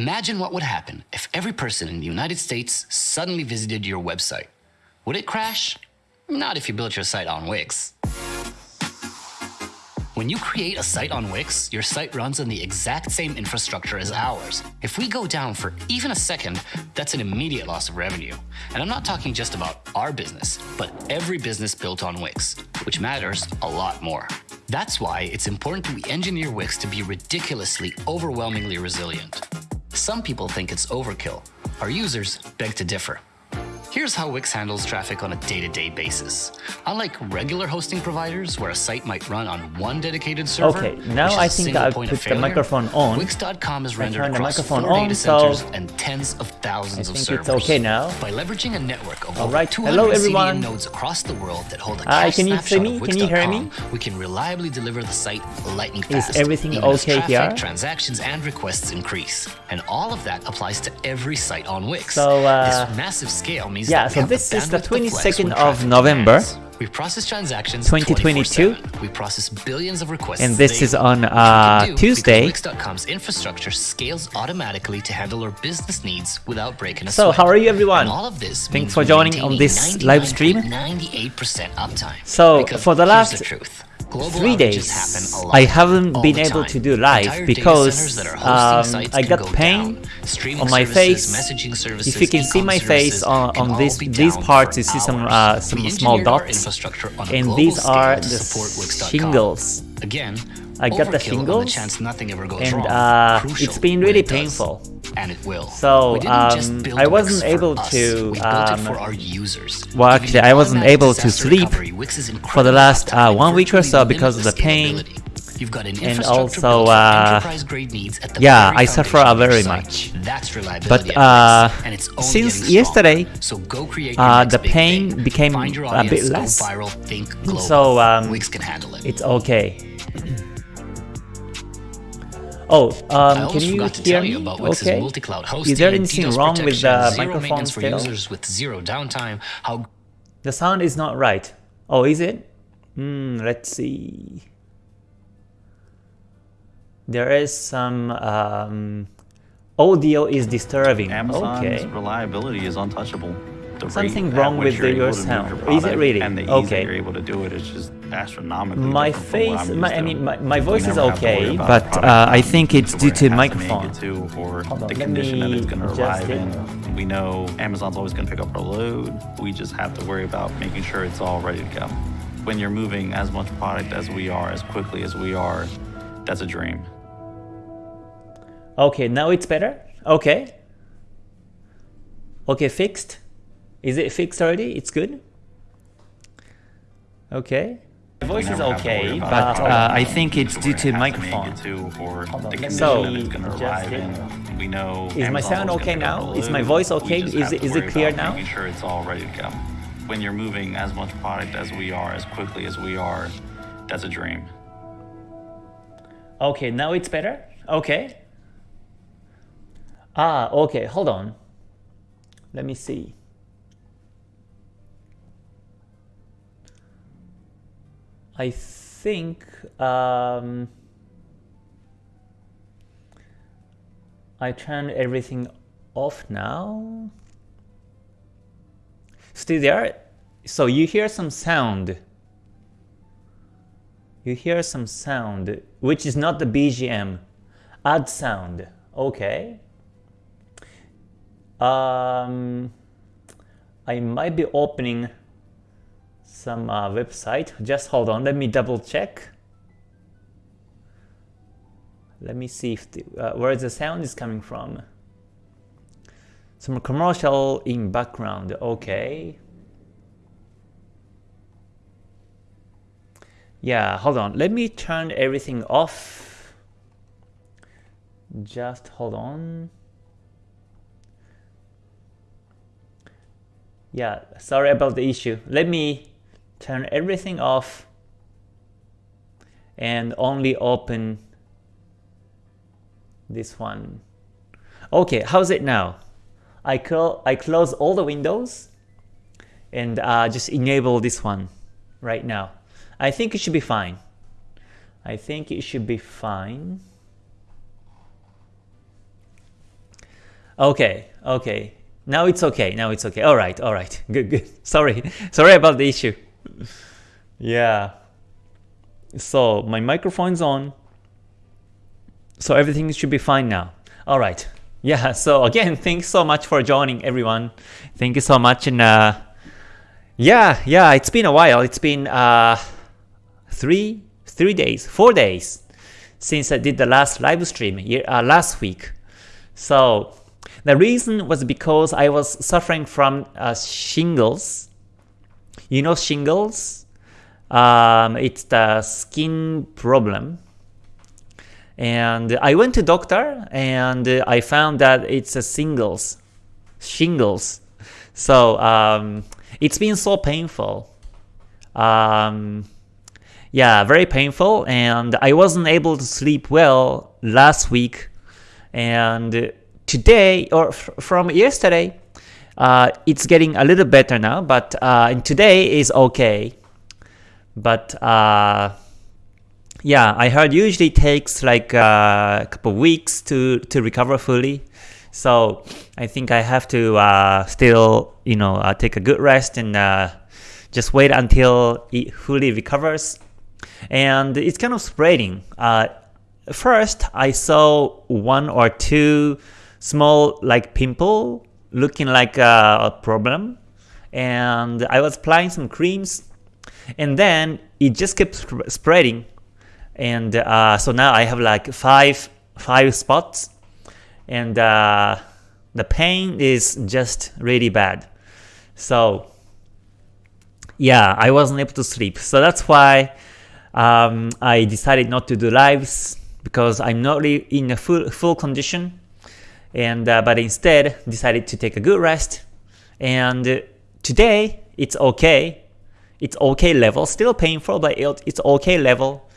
Imagine what would happen if every person in the United States suddenly visited your website. Would it crash? Not if you built your site on Wix. When you create a site on Wix, your site runs on the exact same infrastructure as ours. If we go down for even a second, that's an immediate loss of revenue. And I'm not talking just about our business, but every business built on Wix, which matters a lot more. That's why it's important that we engineer Wix to be ridiculously, overwhelmingly resilient. Some people think it's overkill. Our users beg to differ. Here's how Wix handles traffic on a day-to-day basis. Unlike regular hosting providers, where a site might run on one dedicated server, Okay, now I think I'll put the microphone on. Wix.com is rendered across microphone four on, data so centers and tens of thousands I of think servers. it's okay now. By leveraging a network of All over right, 200 hello, CDN everyone. nodes across the world that hold a Hi, cache can you see me? of Can you hear me? We can reliably deliver the site lightning Is fast. everything even okay traffic, here? transactions, and requests increase. And all of that applies to every site on Wix. So, uh, this massive scale means yeah, so this is the to flex 22nd of November. We process transactions 2022. We process billions of requests And this is on, uh, Tuesday. Wix.com's infrastructure scales automatically to handle our business needs without breaking a So, sweat. how are you, everyone? And all of this Thanks for joining on this live stream. 98% uptime. So, Because for the last the three days. I haven't been able to do live because centers that hosting um, I got pain on my services, face. messaging services, If you can see my face on, on this these parts, you see some uh, some small dots, infrastructure on a and these are the shingles. Again, I got the shingles, chance nothing ever goes and wrong. uh, it's been really it painful. And it will. So, we didn't just um, I wasn't for able to, We built it um, for our users. well, actually, I wasn't able to sleep for the last uh, one week or so because of the pain. You've got an And also, uh, enterprise-grade needs at the yeah, very I suffer your very much. That's But uh, and it's only since yesterday, so go create your uh, next the pain thing. became a bit less. viral, think global. So, um, Wix can handle it. it's okay. Oh, I um, can you forgot to hear tell you me? about Wix's Okay. multi-cloud hosting, Is there anything wrong with the zero microphone for still? users with zero downtime, how The sound is not right. Oh, is it? Hmm, let's see. There is some um, audio is disturbing. Amazon's Okay. reliability is untouchable. The Something wrong with the- your to sound. your Is it really? And the ease Okay. that you're able to do it. it is just astronomically My different from what face, my, I mean, my, my voice is never have to worry okay, but uh, I think it's due to it microphone. it to, or Hold the condition that it's going to arrive it. in. We know Amazon's always going to pick up our load. We just have to worry about making sure it's all ready to go. When you're moving as much product as we are, as quickly as we are, that's a dream. Okay, now it's better? Okay. Okay, fixed? Is it fixed already? It's good? Okay. My voice is never have to worry okay, but uh, I think it's due to it has make microphone. it to, or the let condition me that it's going to adjust arrive it. in. We know Is my sound okay gonna pick up now? Is my voice okay? Is have it- is it clear now? Making sure it's all ready to go. When you're moving as much product as we are, as quickly as we are, that's a dream. Okay, now it's better? Okay. Ah, okay, hold on. Let me see. I think um, I turned everything off now. Still there? So you hear some sound. You hear some sound, which is not the BGM. Add sound. Okay. Um, I might be opening some uh, website. Just hold on. Let me double check. Let me see if the, uh, where the sound is coming from. Some commercial in background. Okay. Yeah, hold on. Let me turn everything off. Just hold on. Yeah, sorry about the issue. Let me turn everything off and only open this one. Okay, how's it now? I, cl I close all the windows and uh, just enable this one right now. I think it should be fine. I think it should be fine. Okay, okay. Now it's okay. Now it's okay. All right, all right. Good, good. Sorry, sorry about the issue. Yeah. So my microphone's on. So everything should be fine now. All right. Yeah. So again, thanks so much for joining, everyone. Thank you so much. And uh, yeah, yeah, it's been a while. It's been uh, three, three days, four days since I did the last live stream uh, last week. So the reason was because I was suffering from uh, shingles. You know shingles? Um, it's the skin problem. And I went to doctor and I found that it's a singles, shingles. So um, it's been so painful. Um, yeah, very painful and I wasn't able to sleep well last week and today or from yesterday uh, it's getting a little better now but uh, today is okay. But uh, yeah I heard usually takes like uh, a couple weeks to to recover fully. So I think I have to uh, still you know uh, take a good rest and just wait until it fully recovers. And it's kind of spreading. First, I saw one or two small like pimple looking like a problem, and I was applying some creams, and then it just kept sp spreading, and uh, so now I have like five five spots, and uh, the pain is just really bad. So yeah, I wasn't able to sleep. So that's why um, I decided not to do lives because I'm not really in a full, full condition and uh, but instead decided to take a good rest and today it's okay it's okay level still painful but it's okay level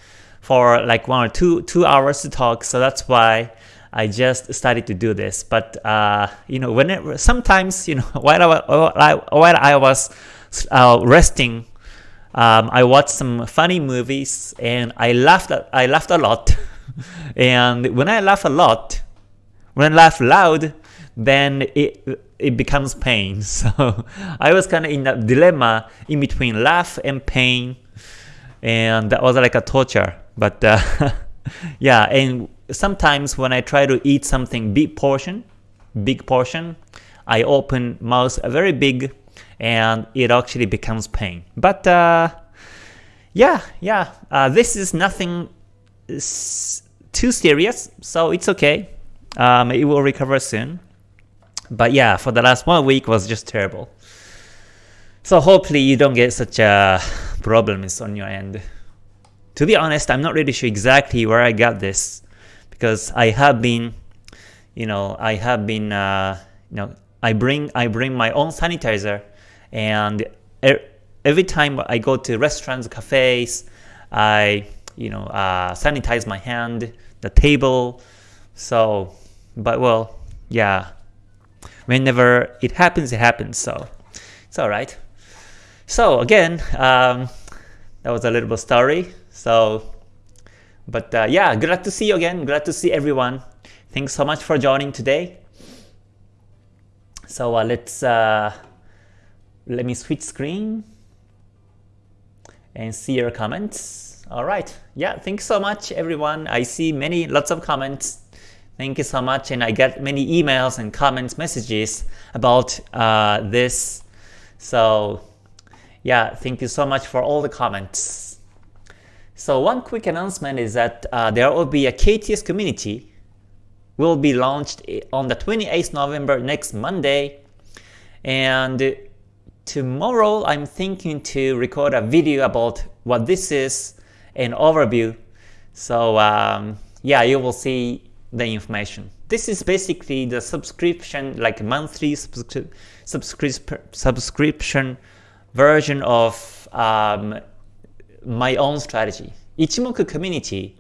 for like one or two two hours to talk so that's why I just started to do this but uh, you know whenever sometimes you know while I, while I was uh, resting um, I watched some funny movies and I laughed. I laughed a lot. and when I laugh a lot, when I laugh loud, then it it becomes pain. So I was kind of in a dilemma in between laugh and pain, and that was like a torture. But uh, yeah, and sometimes when I try to eat something big portion, big portion, I open mouth very big and it actually becomes pain. But uh, yeah, yeah, uh, this is nothing too serious, so it's okay. Um, it will recover soon. But yeah, for the last one week was just terrible. So hopefully you don't get such a problems on your end. To be honest, I'm not really sure exactly where I got this because I have been, you know, I have been, uh, you know, I bring I bring my own sanitizer and every time I go to restaurants, cafes, I you know uh, sanitize my hand, the table. So, but well, yeah. Whenever it happens, it happens. So it's all right. So again, um, that was a little bit story. So, but uh, yeah, glad to see you again. Glad to see everyone. Thanks so much for joining today. So uh, let's uh, let me switch screen and see your comments. All right. Yeah, thanks so much, everyone. I see many, lots of comments. Thank you so much. And I get many emails and comments, messages about uh, this. So yeah, thank you so much for all the comments. So one quick announcement is that uh, there will be a KTS community will be launched on the 28th November next Monday. And Tomorrow I'm thinking to record a video about what this is, an overview. So um, yeah, you will see the information. This is basically the subscription, like monthly subscri subscri subscription version of um, my own strategy. Ichimoku community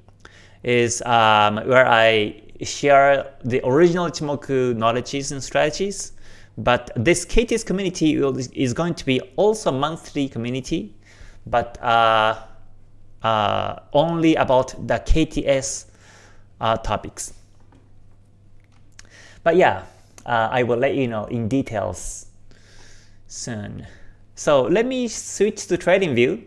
is um, where I share the original Ichimoku knowledges and strategies but this KTS community is going to be also monthly community, but uh, uh, only about the KTS uh, topics. But yeah, uh, I will let you know in details soon. So let me switch to TradingView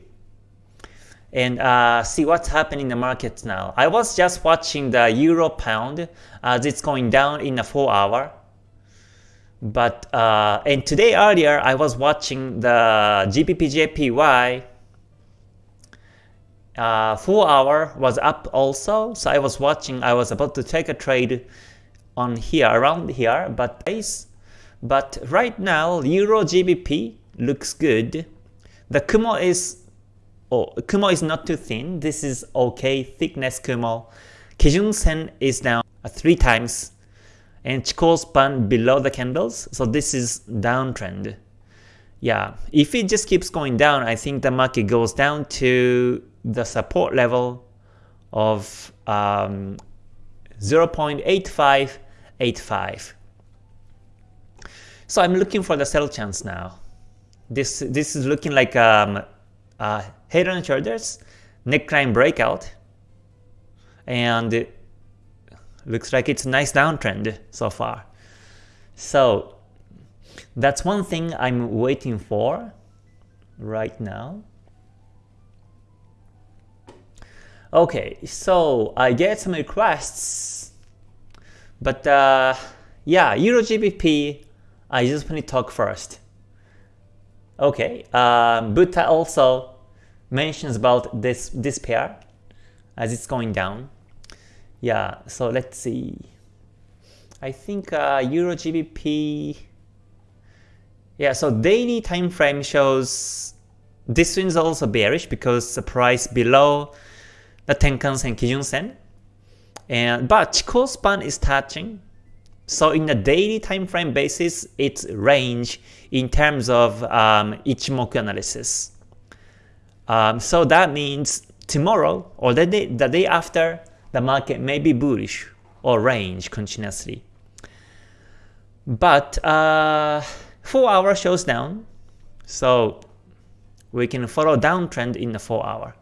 and uh, see what's happening in the markets now. I was just watching the euro pound as it's going down in a 4 hour. But uh, and today earlier I was watching the GBP uh, 4 hour was up also. So I was watching, I was about to take a trade on here, around here, but is but right now Euro GBP looks good. The Kumo is oh, Kumo is not too thin. This is okay thickness Kumo. Kijun Sen is now three times and Chikou span below the candles. So this is downtrend. Yeah, if it just keeps going down, I think the market goes down to the support level of um, 0.8585. So I'm looking for the sell chance now. This this is looking like um, uh, head and shoulders neckline breakout, and looks like it's a nice downtrend so far. So that's one thing I'm waiting for right now. Okay, so I get some requests, but uh, yeah, Euro GBP, I just want to talk first. Okay, um, Buddha also mentions about this this pair as it's going down. Yeah, so let's see. I think uh, Euro GBP. Yeah, so daily time frame shows this one is also bearish because the price below the Tenkan Sen Kijun Sen. And but Chikou span is touching so in a daily time frame basis, it's range in terms of um, Ichimoku analysis. Um, so that means tomorrow or the day, the day after, the market may be bullish or range continuously. But uh, 4 hour shows down, so we can follow downtrend in the 4 hour.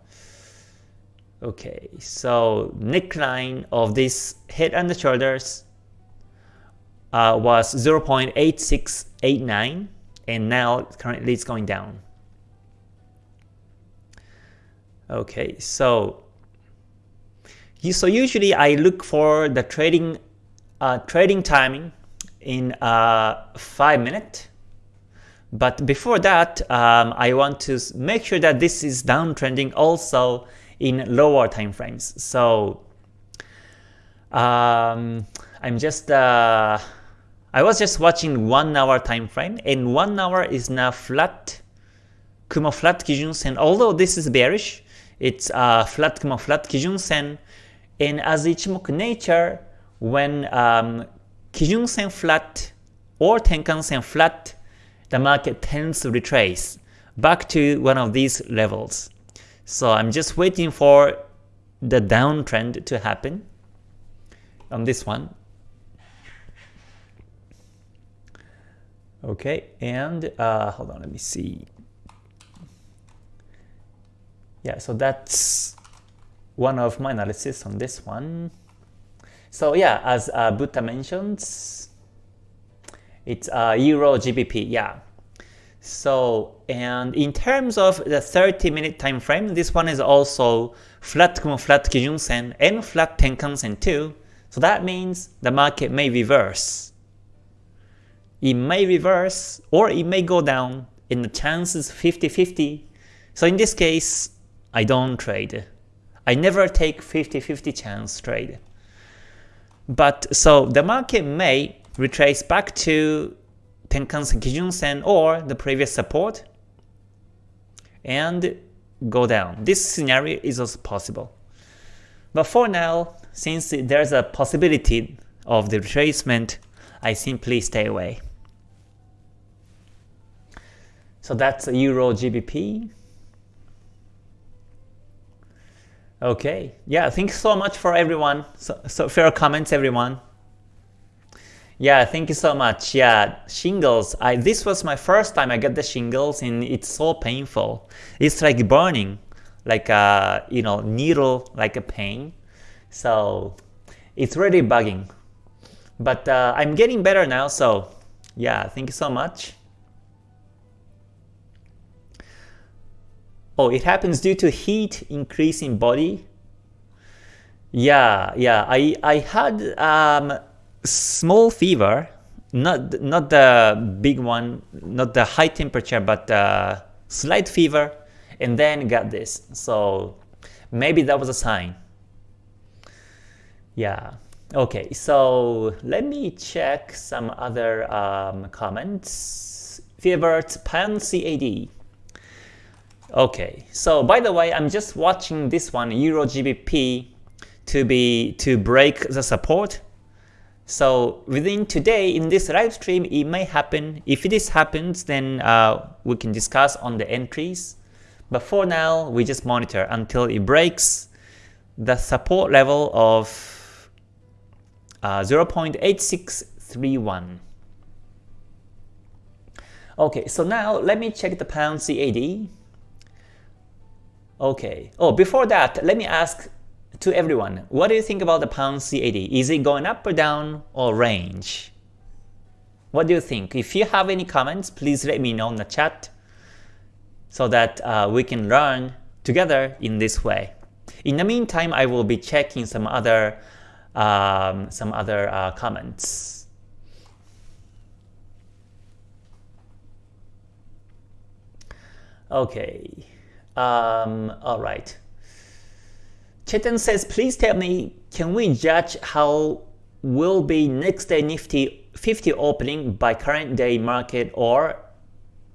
Okay, so neckline of this head and the shoulders uh, was 0.8689 and now currently it's going down. Okay, so so usually I look for the trading uh, trading timing in uh, 5 minute. But before that, um, I want to make sure that this is downtrending also in lower time frames. So um, I'm just uh, I was just watching 1 hour time frame and 1 hour is now flat Kumo flat Kijun Sen. Although this is bearish, it's uh, flat Kumo flat Kijun Sen. And as Ichimoku nature, when um, Kijun Sen flat or Tenkan Sen flat, the market tends to retrace back to one of these levels. So I'm just waiting for the downtrend to happen on this one. Okay, and uh, hold on, let me see. Yeah, so that's one of my analysis on this one. So yeah, as uh, Buddha mentions, it's uh, Euro GBP, yeah. So, and in terms of the 30 minute time frame, this one is also flat Kumo flat Kijun Sen and flat Tenkan Sen too. So that means the market may reverse it may reverse or it may go down and the chances 50-50. So in this case, I don't trade. I never take 50-50 chance trade. But so the market may retrace back to Tenkan-sen Kijun Sen or the previous support and go down. This scenario is also possible. But for now, since there's a possibility of the retracement, I simply stay away. So that's Euro GBP. Okay, yeah, thanks so much for everyone. So, so your comments, everyone. Yeah, thank you so much. Yeah, shingles. I this was my first time I got the shingles, and it's so painful. It's like burning, like a you know needle, like a pain. So it's really bugging. But uh, I'm getting better now, so yeah, thank you so much. Oh, it happens due to heat increase in body. Yeah, yeah. I I had um, small fever, not not the big one, not the high temperature, but uh, slight fever, and then got this. So maybe that was a sign. Yeah. Okay, so let me check some other um, comments. Fierbert Pan CAD. Okay, so by the way, I'm just watching this one, Euro GBP, to be to break the support. So within today in this live stream, it may happen. If this happens, then uh, we can discuss on the entries. But for now, we just monitor until it breaks the support level of uh, 0.8631. Okay, so now let me check the pound CAD. Okay. Oh, before that, let me ask to everyone, what do you think about the pound CAD? Is it going up or down or range? What do you think? If you have any comments, please let me know in the chat so that uh, we can learn together in this way. In the meantime, I will be checking some other um, some other uh, comments. Okay. Um, all right. Chetan says, please tell me, can we judge how will be next day Nifty 50 opening by current day market or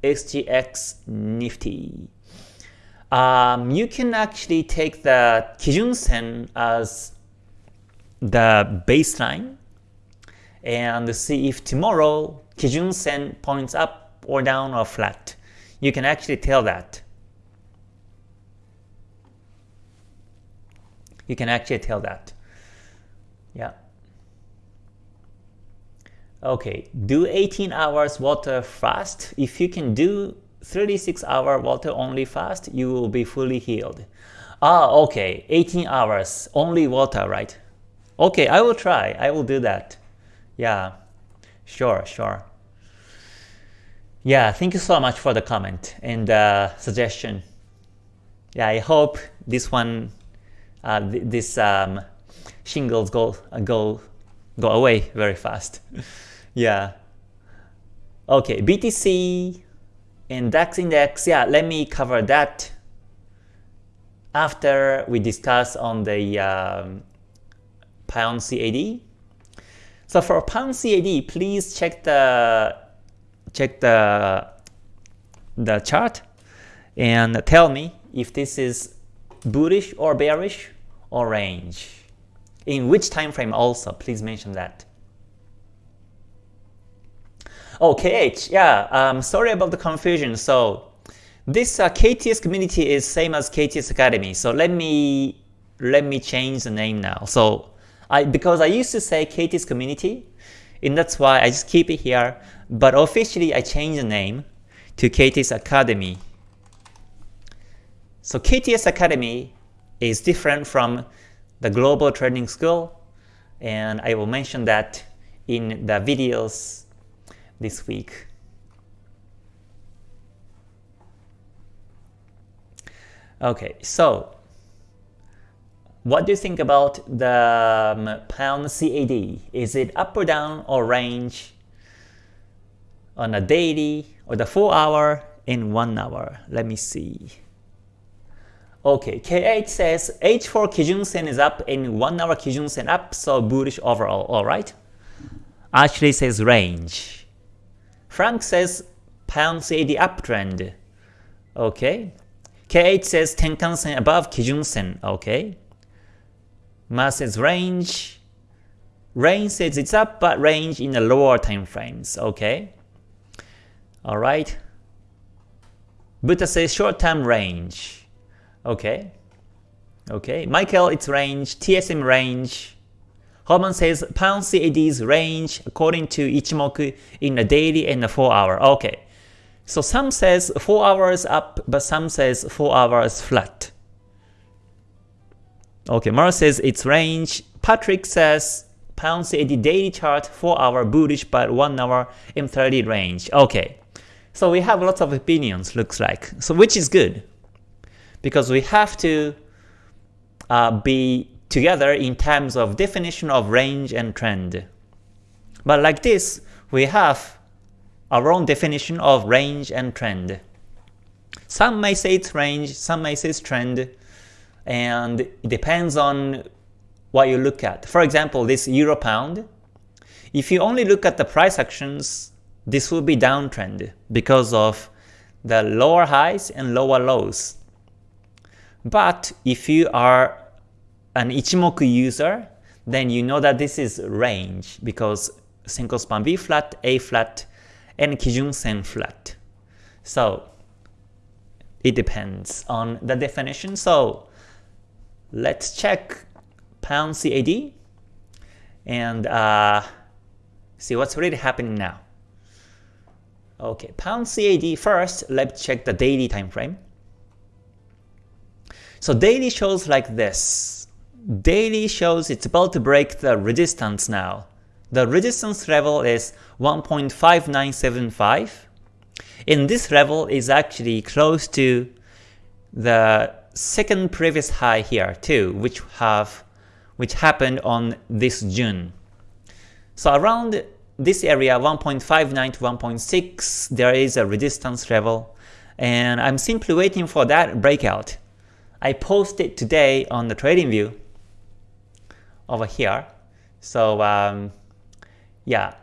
SGX Nifty? Um, you can actually take the Kijun Sen as the baseline and see if tomorrow Kijun Sen points up or down or flat. You can actually tell that. You can actually tell that. Yeah. Okay, do 18 hours water fast. If you can do 36 hour water only fast, you will be fully healed. Ah, okay, 18 hours, only water, right? Okay, I will try, I will do that. Yeah, sure, sure. Yeah, thank you so much for the comment and uh, suggestion. Yeah, I hope this one uh, th this um, shingles go go go away very fast. yeah. Okay, BTC and DAX index. Yeah, let me cover that after we discuss on the um, pound CAD. So for pound CAD, please check the check the the chart and tell me if this is bullish or bearish or range. In which time frame also, please mention that. Oh, KH, yeah, um, sorry about the confusion. So this uh, KTS community is same as KTS Academy. So let me let me change the name now. So I because I used to say KTS community, and that's why I just keep it here. But officially, I changed the name to KTS Academy so KTS Academy is different from the Global Trading School, and I will mention that in the videos this week. Okay, so what do you think about the um, pound CAD? Is it up or down or range on a daily or the 4 hour in 1 hour? Let me see. Okay, K8 says H4 Kijun Sen is up and 1 hour Kijun Sen up, so bullish overall, alright? Ashley says range. Frank says pound CAD uptrend. Okay. K8 says Tenkan Sen above Kijun Sen, okay. Ma says range. Range says it's up, but range in the lower time frames, okay. Alright. Buddha says short-term range. Okay. Okay. Michael, it's range. TSM range. Holman says pound CAD's range according to Ichimoku in the daily and the 4 hour. Okay. So some says 4 hours up, but some says 4 hours flat. Okay, Mara says it's range. Patrick says pound CAD daily chart 4 hour bullish but 1 hour M30 range. Okay, so we have lots of opinions looks like, so which is good because we have to uh, be together in terms of definition of range and trend. But like this, we have our own definition of range and trend. Some may say it's range, some may say it's trend, and it depends on what you look at. For example, this euro pound, if you only look at the price actions, this will be downtrend because of the lower highs and lower lows. But if you are an Ichimoku user, then you know that this is range because Senko span B flat, A flat, and Kijun Sen flat. So it depends on the definition. So let's check pound CAD and uh, see what's really happening now. Okay, pound CAD first, let's check the daily time frame. So daily shows like this. Daily shows it's about to break the resistance now. The resistance level is 1.5975 and this level is actually close to the second previous high here too, which have which happened on this June. So around this area 1.59 to 1.6 there is a resistance level and I'm simply waiting for that breakout. I posted today on the TradingView over here. So um, yeah,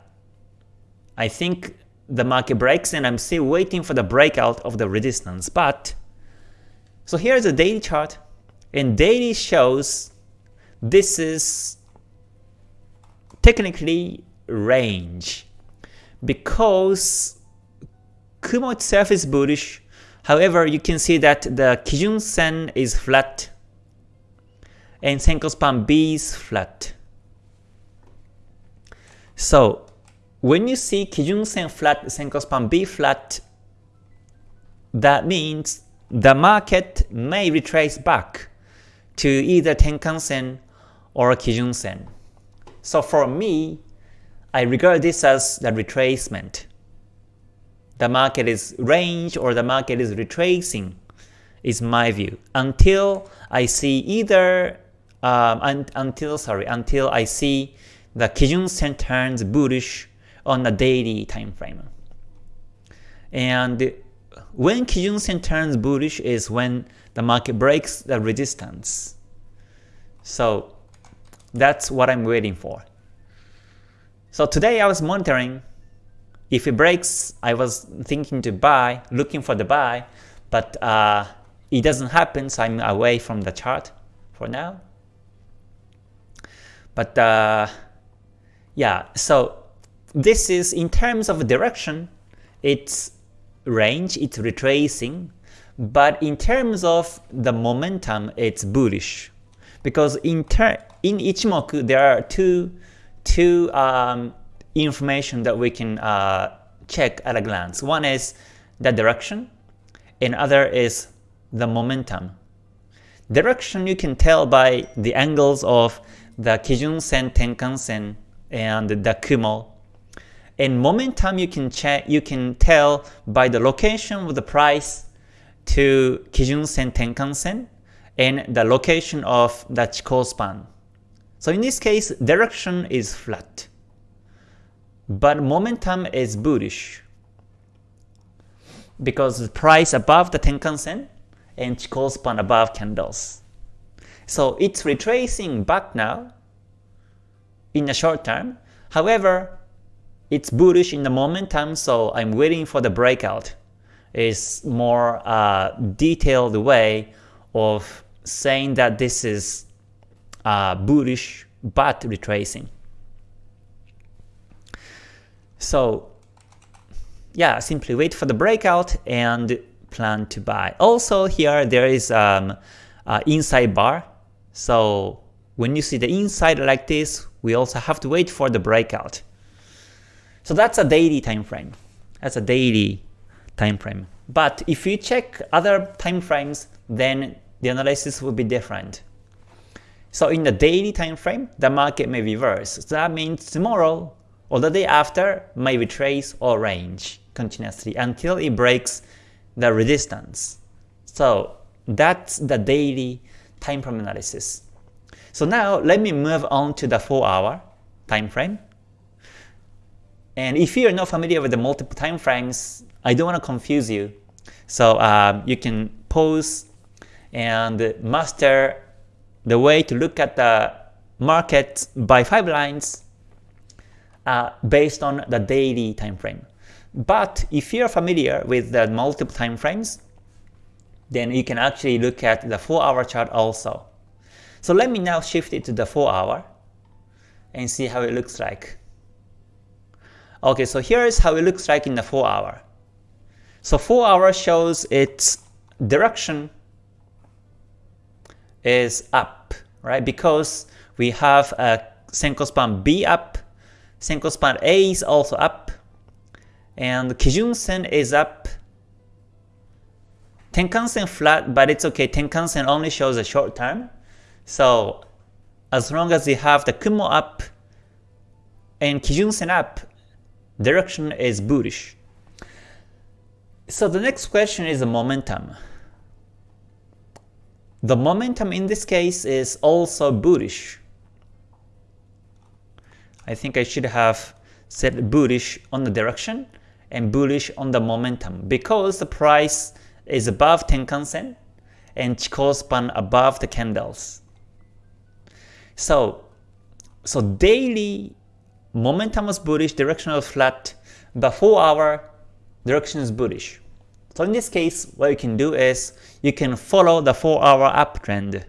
I think the market breaks and I'm still waiting for the breakout of the resistance. But so here's a daily chart and daily shows this is technically range because Kumo itself is bullish. However, you can see that the Kijun Sen is flat and Senko Span B is flat. So when you see Kijun Sen flat, Senko Span B flat, that means the market may retrace back to either Tenkan Sen or Kijun Sen. So for me, I regard this as the retracement. The market is range or the market is retracing is my view until I see either um, un until sorry until I see the Kijun Sen turns bullish on a daily time frame. And when Kijun Sen turns bullish is when the market breaks the resistance. So that's what I'm waiting for. So today I was monitoring. If it breaks, I was thinking to buy, looking for the buy, but uh, it doesn't happen, so I'm away from the chart for now. But uh, yeah, so this is in terms of direction, it's range, it's retracing, but in terms of the momentum, it's bullish. Because in in Ichimoku, there are two two um, information that we can uh, check at a glance. One is the direction, and other is the momentum. Direction you can tell by the angles of the Kijun Sen, Tenkan Sen, and the Kumo. And momentum you can check, you can tell by the location of the price to Kijun Sen, Tenkan Sen, and the location of the Chikou span. So in this case, direction is flat, but momentum is bullish because the price above the Tenkan Sen and Chikou span above candles. So it's retracing back now in the short term. However, it's bullish in the momentum, so I'm waiting for the breakout. It's more uh, detailed way of saying that this is uh, bullish but retracing. So yeah, simply wait for the breakout and plan to buy. Also here there is um, uh, inside bar. So when you see the inside like this, we also have to wait for the breakout. So that's a daily time frame. That's a daily time frame. But if you check other time frames, then the analysis will be different. So in the daily time frame, the market may reverse. So that means tomorrow or the day after may retrace or range continuously until it breaks the resistance. So that's the daily time frame analysis. So now let me move on to the 4 hour time frame. And if you're not familiar with the multiple time frames, I don't want to confuse you. So um, you can pause and master the way to look at the market by five lines uh, based on the daily time frame. But if you're familiar with the multiple time frames, then you can actually look at the 4 hour chart also. So let me now shift it to the 4 hour and see how it looks like. Okay, so here is how it looks like in the 4 hour. So 4 hour shows its direction is up, right? Because we have a Senko span B up, Senko span A is also up, and Kijun Sen is up. Tenkan-sen flat, but it's okay. Tenkan-sen only shows a short term. So as long as you have the Kumo up and Kijun Sen up, direction is bullish. So the next question is the momentum. The momentum in this case is also bullish. I think I should have said bullish on the direction and bullish on the momentum because the price is above Tenkan-sen and Chikou span above the candles. So, so daily momentum was bullish, direction directional flat, but 4 hour direction is bullish. So in this case, what you can do is you can follow the 4 hour uptrend.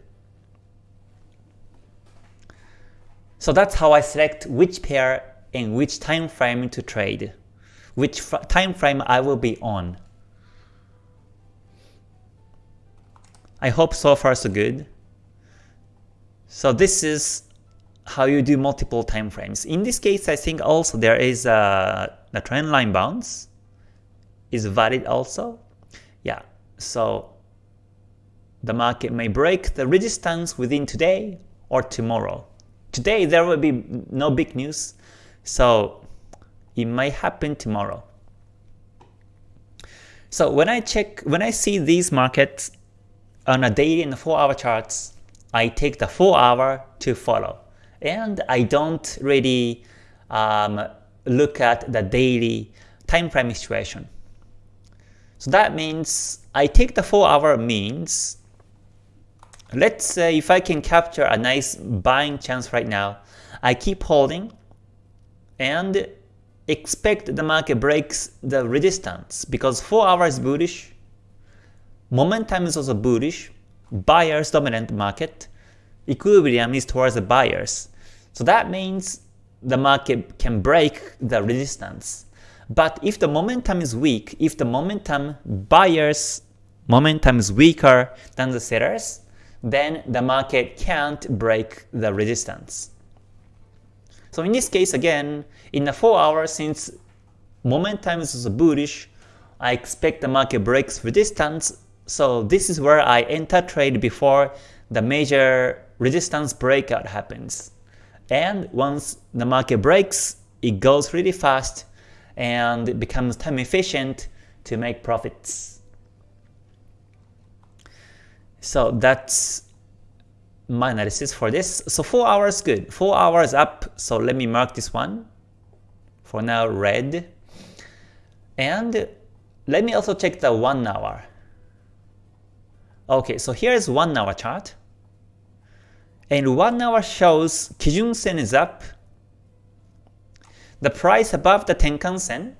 So that's how I select which pair and which time frame to trade which time frame I will be on. I hope so far so good. So this is how you do multiple time frames. In this case, I think also there is uh, a, a trend line bounce is valid also. Yeah, so the market may break the resistance within today or tomorrow. Today there will be no big news, so it might happen tomorrow. So when I check, when I see these markets on a daily and 4 hour charts, I take the 4 hour to follow. And I don't really um, look at the daily time frame situation. So that means I take the 4 hour means, let's say if I can capture a nice buying chance right now, I keep holding and expect the market breaks the resistance because 4 hours bullish, momentum is also bullish, buyers dominant market, equilibrium is towards the buyers. So that means the market can break the resistance. But if the momentum is weak, if the momentum buyers momentum is weaker than the sellers, then the market can't break the resistance. So in this case again, in the 4 hours since momentum is bullish, I expect the market breaks resistance, so this is where I enter trade before the major resistance breakout happens. And once the market breaks, it goes really fast and it becomes time efficient to make profits. So that's my analysis for this. So 4 hours good. 4 hours up, so let me mark this one. For now red. And let me also check the 1 hour. Okay, so here's 1 hour chart. And 1 hour shows Kijun Sen is up. The price above the Tenkan Sen.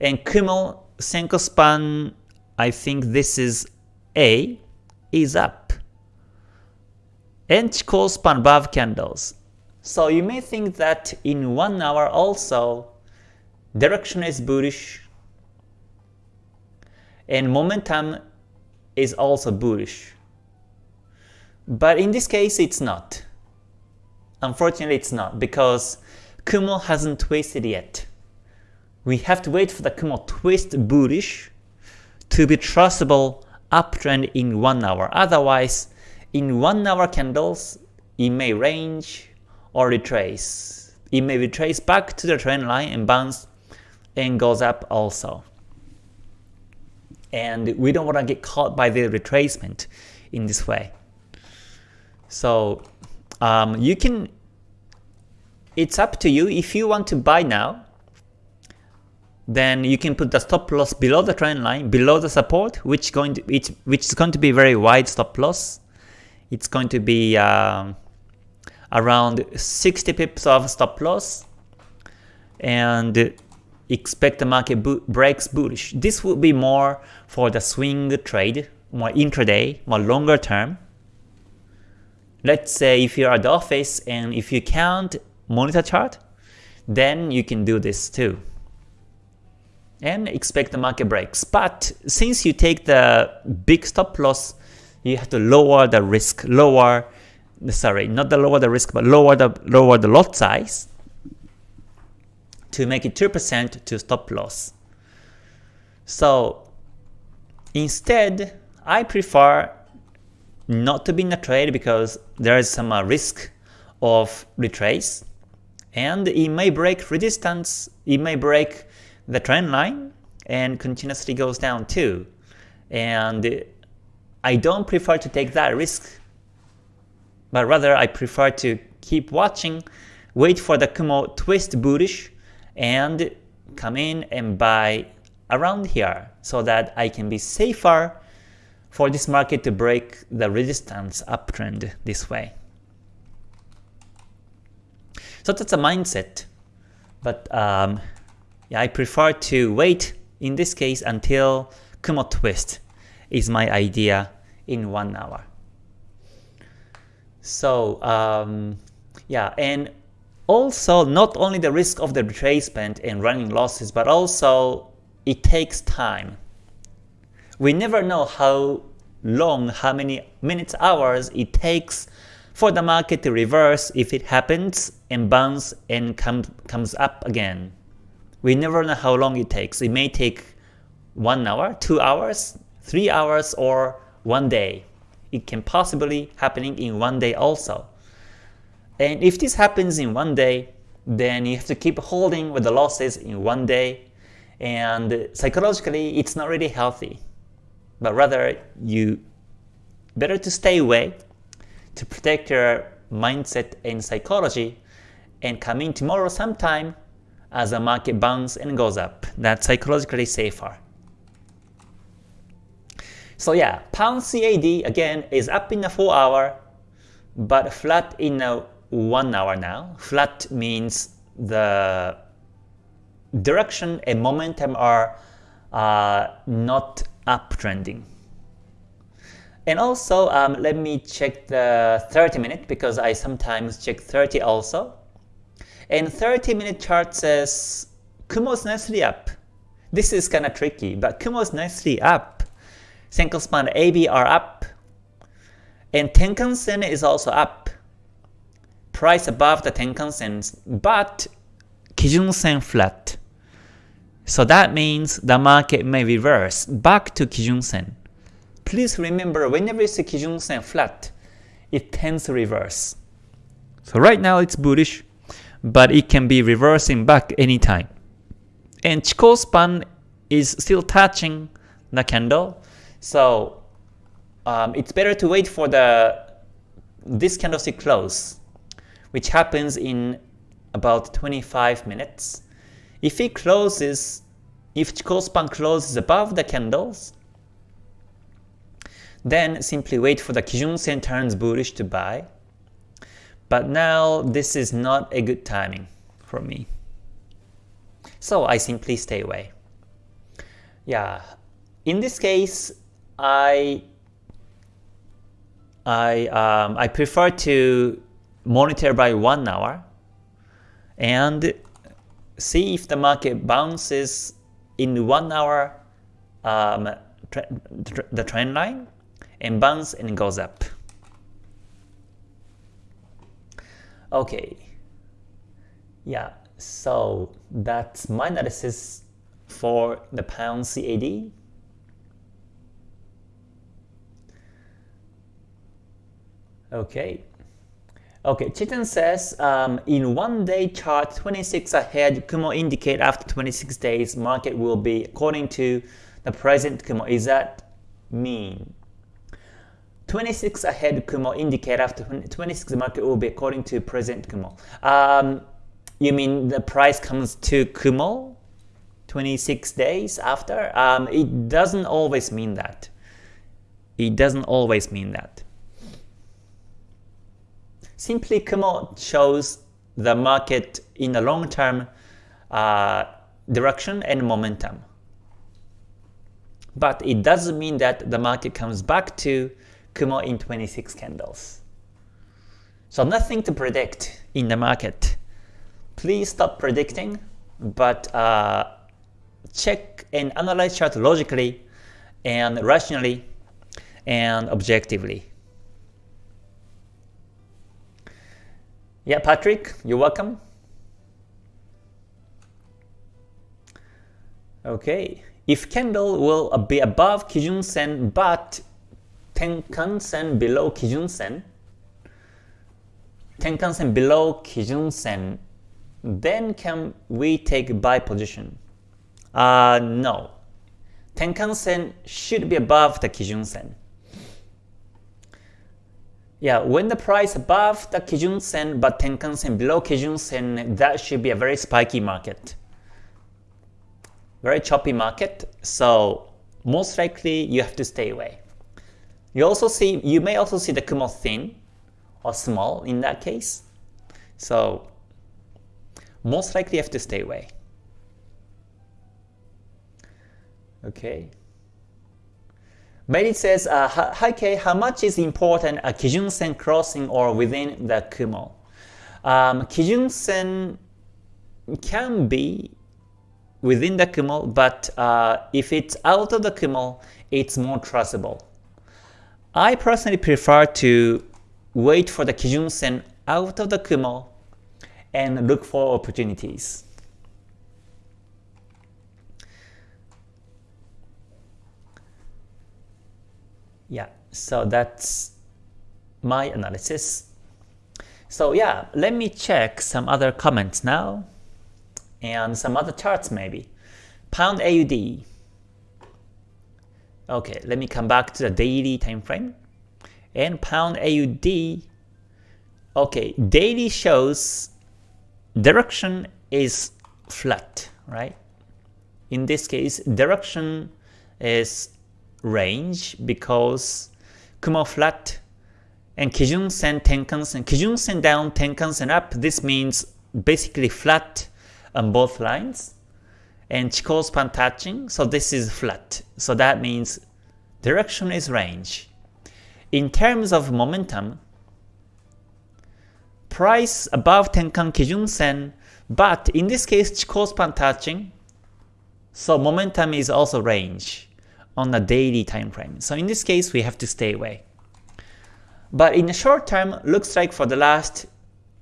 And Kumo Senko span, I think this is A, is up and span above candles. So you may think that in 1 hour also, direction is bullish and momentum is also bullish. But in this case it's not. Unfortunately it's not because Kumo hasn't twisted yet. We have to wait for the Kumo twist bullish to be trustable uptrend in 1 hour. Otherwise, in 1 hour candles, it may range or retrace. It may retrace back to the trend line and bounce and goes up also. And we don't want to get caught by the retracement in this way. So um, you can, it's up to you if you want to buy now, then you can put the stop loss below the trend line, below the support, which going to which which is going to be very wide stop loss. It's going to be um, around 60 pips of stop loss, and expect the market breaks bullish. This would be more for the swing trade, more intraday, more longer term. Let's say if you're at the office and if you can't monitor chart, then you can do this too. And expect the market breaks. But since you take the big stop loss, you have to lower the risk, lower, sorry, not the lower the risk, but lower the lower the lot size to make it 2% to stop loss. So instead, I prefer not to be in a trade because there is some uh, risk of retrace and it may break resistance, it may break the trend line and continuously goes down too. And I don't prefer to take that risk, but rather I prefer to keep watching, wait for the Kumo twist bullish, and come in and buy around here so that I can be safer for this market to break the resistance uptrend this way. So that's a mindset. But um, I prefer to wait in this case until Kumo twist is my idea in one hour. So um, yeah, and also not only the risk of the retracement and running losses, but also it takes time we never know how long, how many minutes, hours it takes for the market to reverse if it happens and bounce and come, comes up again. We never know how long it takes. It may take 1 hour, 2 hours, 3 hours, or 1 day. It can possibly happening in 1 day also. And if this happens in 1 day, then you have to keep holding with the losses in 1 day, and psychologically it's not really healthy but rather you better to stay away to protect your mindset and psychology and come in tomorrow sometime as the market bounces and goes up. That's psychologically safer. So yeah, pound CAD again is up in a 4 hour but flat in a 1 hour now. Flat means the direction and momentum are uh, not uptrending. And also, um, let me check the 30 minute because I sometimes check 30 also. And 30 minute chart says Kumo's nicely up. This is kinda tricky, but Kumo's nicely up. Senkou span AB are up. And Tenkan Sen is also up. Price above the Tenkan Sen, but Kijun Sen flat. So that means the market may reverse back to Kijun Sen. Please remember whenever you see Kijun Sen flat, it tends to reverse. So right now it's bullish, but it can be reversing back anytime. And Chikou span is still touching the candle, so um, it's better to wait for the this candlestick close, which happens in about 25 minutes. If it closes, if Chikou span closes above the candles, then simply wait for the Kijun Sen turns bullish to buy. But now this is not a good timing for me. So I simply stay away. Yeah, in this case, I I um, I prefer to monitor by one hour and see if the market bounces in one hour um, the trend line and bounce and goes up. Okay, yeah, so that's my analysis for the pound CAD. Okay, Okay, Chitin says, um, in one day chart, 26 ahead, Kumo indicate after 26 days, market will be according to the present Kumo. Is that mean? 26 ahead Kumo indicate after 26 market will be according to present Kumo. Um, you mean the price comes to Kumo 26 days after? Um, it doesn't always mean that. It doesn't always mean that. Simply Kumo shows the market in the long term uh, direction and momentum. But it doesn't mean that the market comes back to Kumo in 26 candles. So nothing to predict in the market. Please stop predicting, but uh, check and analyze chart logically and rationally and objectively. Yeah, Patrick, you're welcome. Okay, if candle will be above Kijun Sen but Tenkan Sen below Kijun Sen, Tenkan Sen below Kijun Sen, then can we take buy position? Uh, no. Tenkan Sen should be above the Kijun Sen. Yeah, when the price above the Kijun Sen but Tenkan Sen below Kijun Sen, that should be a very spiky market. Very choppy market, so most likely you have to stay away. You also see, you may also see the Kumo thin or small in that case. So most likely you have to stay away. Okay. Mary says, uh, Hi Kei, how much is important a Kijun Sen crossing or within the Kumo? Um, Kijun Sen can be within the Kumo, but uh, if it's out of the Kumo, it's more trustable. I personally prefer to wait for the Kijun Sen out of the Kumo and look for opportunities. Yeah, so that's my analysis. So yeah, let me check some other comments now and some other charts maybe. Pound AUD. Okay, let me come back to the daily time frame. And pound AUD. Okay, daily shows direction is flat, right? In this case, direction is range because Kumo flat and Kijun Sen Tenkan Sen. Kijun Sen down, Tenkan Sen up. This means basically flat on both lines. And Chikou span touching, so this is flat. So that means direction is range. In terms of momentum, price above Tenkan Kijun Sen, but in this case Chikou span touching, so momentum is also range on a daily time frame. So in this case, we have to stay away. But in the short term, looks like for the last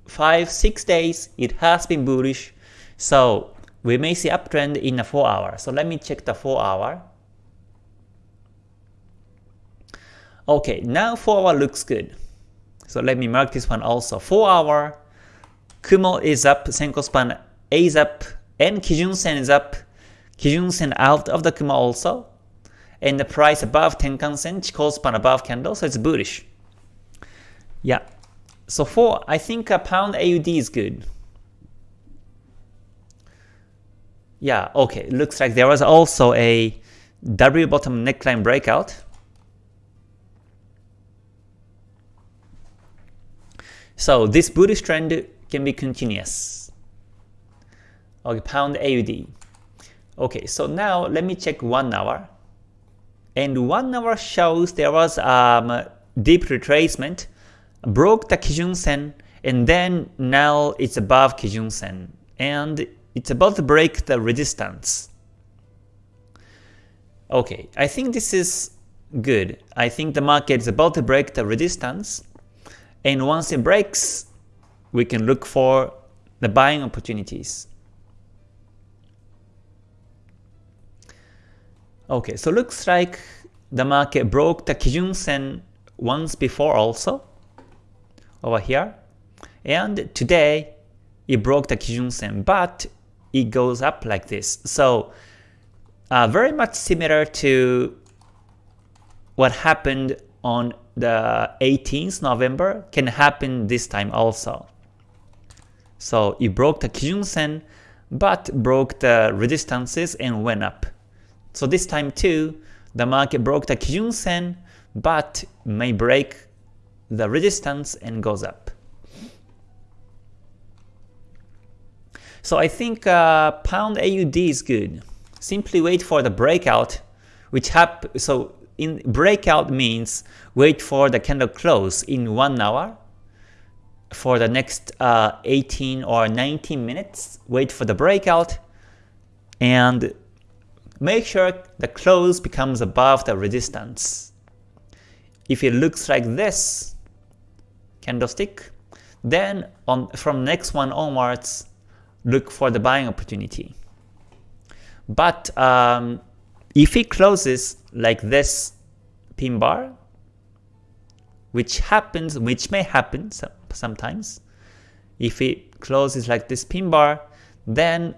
5-6 days, it has been bullish. So we may see uptrend in the 4 hour. So let me check the 4 hour. Okay, now 4 hour looks good. So let me mark this one also. 4 hour, Kumo is up, Senkou span A is up, and Kijun Sen is up. Kijun Sen out of the Kumo also and the price above Tenkan Sen, Chikou span above candle, so it's bullish. Yeah. So for I think a pound AUD is good. Yeah, okay. Looks like there was also a W bottom neckline breakout. So this bullish trend can be continuous. Okay, pound AUD. Okay, so now let me check one hour and one hour shows there was um, deep retracement, broke the Kijun Sen, and then now it's above Kijun Sen, and it's about to break the resistance. Okay, I think this is good. I think the market is about to break the resistance, and once it breaks, we can look for the buying opportunities. Okay, so looks like the market broke the Kijun Sen once before also, over here. And today, it broke the Kijun Sen, but it goes up like this. So uh, very much similar to what happened on the 18th November can happen this time also. So it broke the Kijun Sen, but broke the resistances and went up. So this time too, the market broke the Kijun Sen, but may break the resistance and goes up. So I think uh, pound AUD is good. Simply wait for the breakout, which hap so in breakout means wait for the candle close in one hour for the next uh, 18 or 19 minutes. Wait for the breakout and make sure the close becomes above the resistance. If it looks like this candlestick, then on from next one onwards, look for the buying opportunity. But um, if it closes like this pin bar, which happens, which may happen sometimes, if it closes like this pin bar, then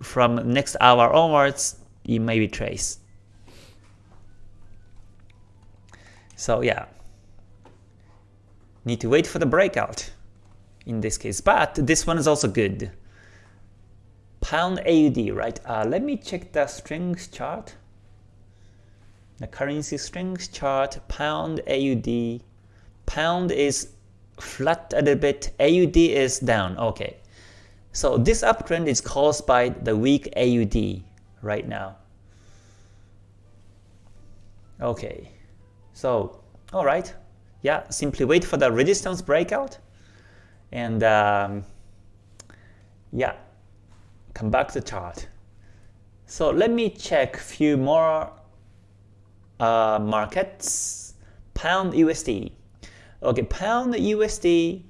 from next hour onwards, it may be traced. So yeah, need to wait for the breakout in this case, but this one is also good pound AUD, right? Uh, let me check the strings chart. The currency strings chart, pound AUD. Pound is flat a little bit, AUD is down. Okay. So this uptrend is caused by the weak AUD right now. Okay. So, alright. Yeah, simply wait for the resistance breakout. And um, yeah, come back to the chart. So let me check a few more uh, markets. Pound USD. Okay, Pound USD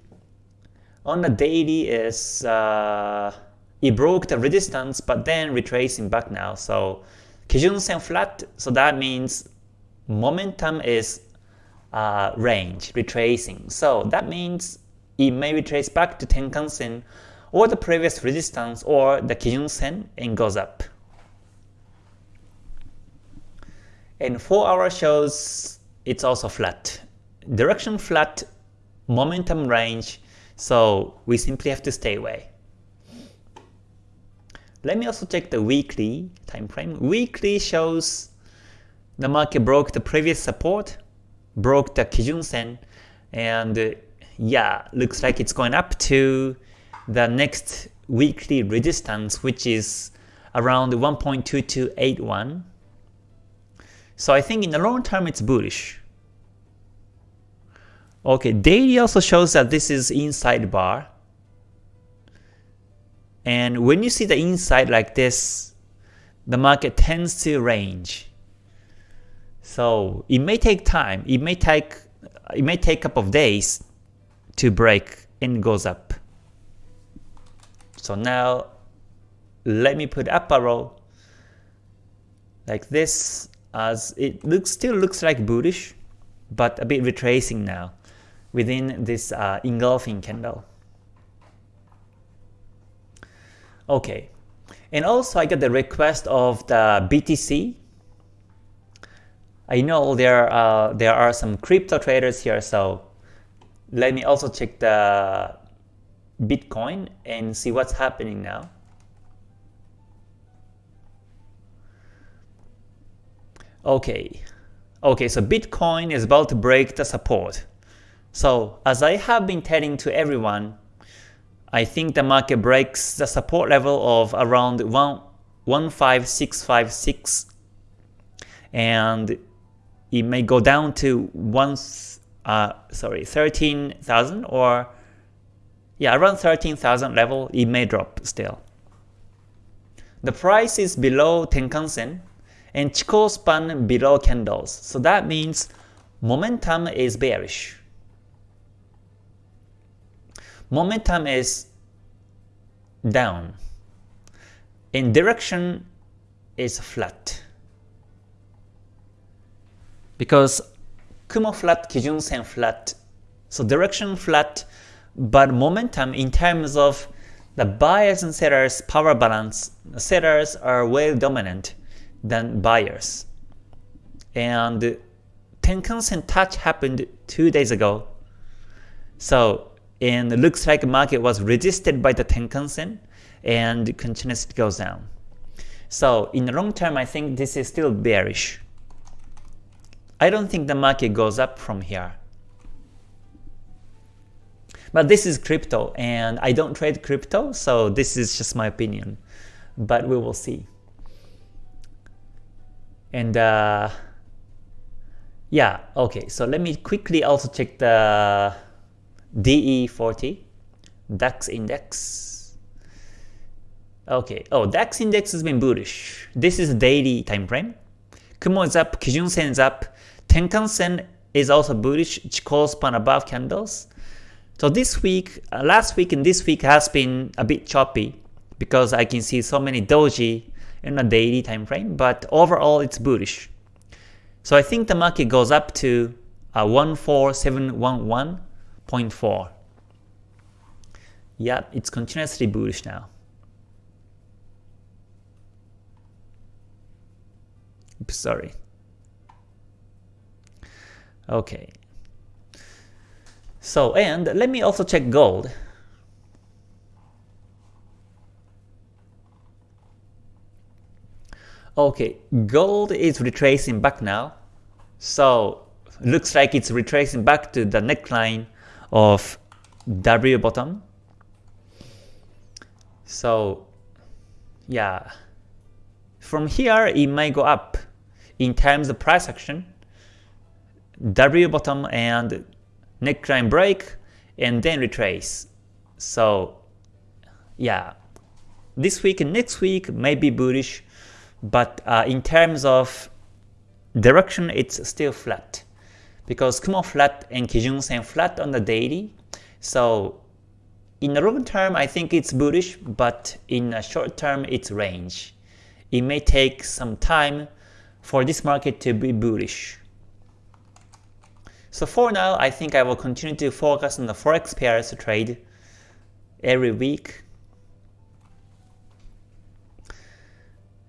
on the daily is uh, it broke the resistance, but then retracing back now. So Kijun Sen flat, so that means momentum is uh, range retracing. So that means it may retrace back to Tenkan Sen or the previous resistance or the Kijun Sen and goes up. And 4 hour shows it's also flat. Direction flat, momentum range, so we simply have to stay away. Let me also check the weekly time frame. Weekly shows the market broke the previous support, broke the Kijun Sen, and yeah, looks like it's going up to the next weekly resistance, which is around 1.2281. So I think in the long term it's bullish. Okay, daily also shows that this is inside bar. And when you see the inside like this, the market tends to range. So it may take time. It may take it may take a couple of days to break and goes up. So now let me put up arrow like this as it looks still looks like bullish but a bit retracing now within this uh, engulfing candle. Okay, and also I got the request of the BTC. I know there uh, there are some crypto traders here, so let me also check the Bitcoin and see what's happening now. Okay, okay, so Bitcoin is about to break the support. So as I have been telling to everyone, I think the market breaks the support level of around 15656 and it may go down to once uh, sorry 13,000 or yeah, around 13,000 level, it may drop still. The price is below Tenkan-sen and Chikou span below candles. So that means momentum is bearish. Momentum is down. In direction is flat. Because Kumo flat, Kijun Sen flat. So direction flat, but momentum in terms of the buyers and sellers power balance, sellers are way dominant than buyers. And Tenkan-sen touch happened two days ago. So, and looks like market was resisted by the Tenkan-sen and continuously goes down. So in the long term, I think this is still bearish. I don't think the market goes up from here. But this is crypto, and I don't trade crypto, so this is just my opinion. But we will see. And uh, yeah, okay, so let me quickly also check the DE40, DAX index. Okay, oh, DAX index has been bullish. This is daily time frame. Kumo is up, Kijun Sen is up, Tenkan Sen is also bullish, Chikou span above candles. So this week, uh, last week and this week has been a bit choppy because I can see so many doji in a daily time frame, but overall it's bullish. So I think the market goes up to uh, 14711.4. Yep, it's continuously bullish now. Oops, sorry. Okay. So, and let me also check gold. Okay, gold is retracing back now. So, looks like it's retracing back to the neckline of W bottom. So, yeah. From here, it might go up in terms of price action. W bottom and neckline break and then retrace. So yeah, this week and next week may be bullish, but uh, in terms of direction, it's still flat because Kumo flat and Kijun Sen flat on the daily. So in the long term, I think it's bullish, but in the short term, it's range. It may take some time for this market to be bullish. So for now, I think I will continue to focus on the forex pairs trade every week.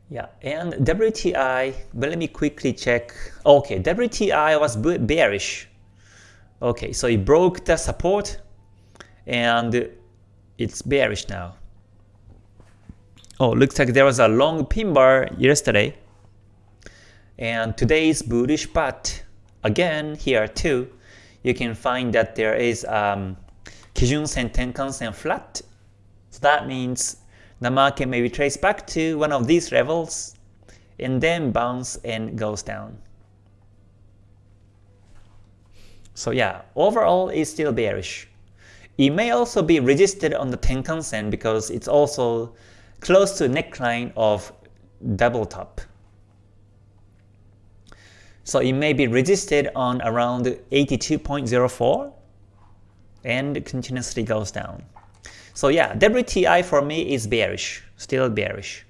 Yeah, and WTI, but let me quickly check. Okay, WTI was bearish. Okay, so it broke the support and it's bearish now. Oh, looks like there was a long pin bar yesterday. And today is bullish, but Again, here too, you can find that there is um, Kijun Sen Tenkan Sen flat. So that means the market may be traced back to one of these levels and then bounce and goes down. So yeah, overall it's still bearish. It may also be resisted on the Tenkan Sen because it's also close to neckline of double top. So it may be resisted on around 82.04 and continuously goes down. So yeah, WTI for me is bearish, still bearish.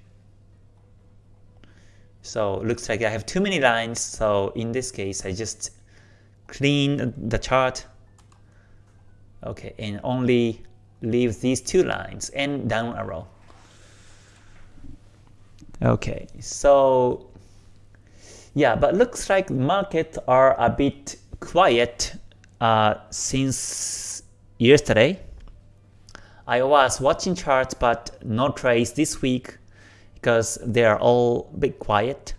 So looks like I have too many lines, so in this case I just clean the chart. Okay, and only leave these two lines and down arrow. Okay, so yeah, but looks like markets are a bit quiet uh, since yesterday. I was watching charts but no trades this week because they are all a bit quiet.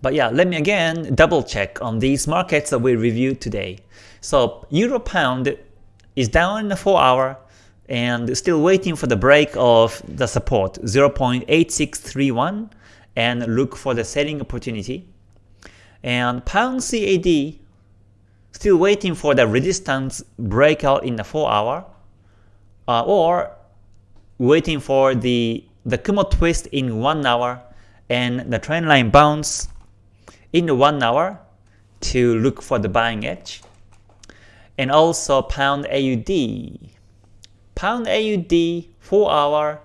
But yeah, let me again double check on these markets that we reviewed today. So Euro Pound is down in the 4 hour, and still waiting for the break of the support 0.8631 and look for the selling opportunity. And pound CAD still waiting for the resistance breakout in the 4 hour uh, or waiting for the the Kumo twist in 1 hour and the trend line bounce in the 1 hour to look for the buying edge. And also pound AUD Pound AUD 4 hour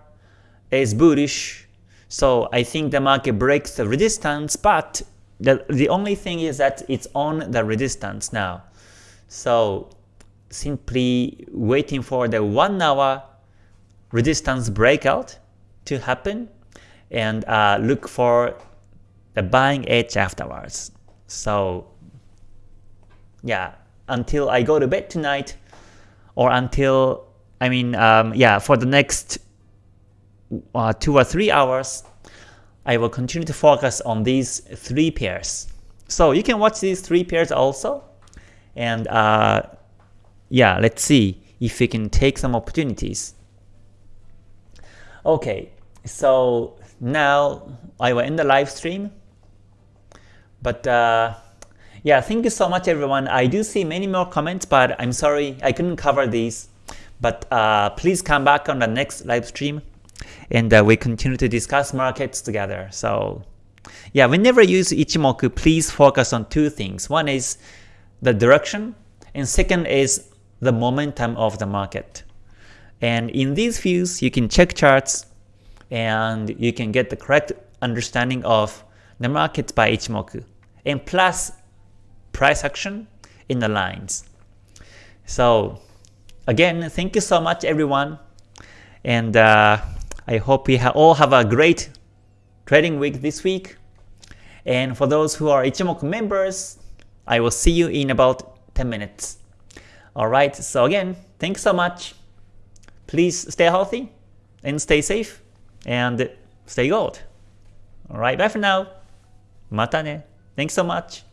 is bullish, so I think the market breaks the resistance, but the, the only thing is that it's on the resistance now. So simply waiting for the one hour resistance breakout to happen and uh, look for the buying edge afterwards. So yeah, until I go to bed tonight or until, I mean, um, yeah, for the next uh, two or three hours, I will continue to focus on these three pairs. So you can watch these three pairs also. And uh, yeah, let's see if we can take some opportunities. Okay, so now I will end the live stream. But uh, yeah, thank you so much everyone. I do see many more comments, but I'm sorry I couldn't cover these. But uh, please come back on the next live stream and uh, we continue to discuss markets together. So yeah, whenever you use Ichimoku, please focus on two things. One is the direction, and second is the momentum of the market. And in these views, you can check charts and you can get the correct understanding of the market by Ichimoku, and plus price action in the lines. So again, thank you so much everyone, and uh, I hope we ha all have a great trading week this week. And for those who are Ichimoku members, I will see you in about 10 minutes. Alright, so again, thanks so much. Please stay healthy and stay safe and stay gold. Alright, bye for now. Mata ne. Thanks so much.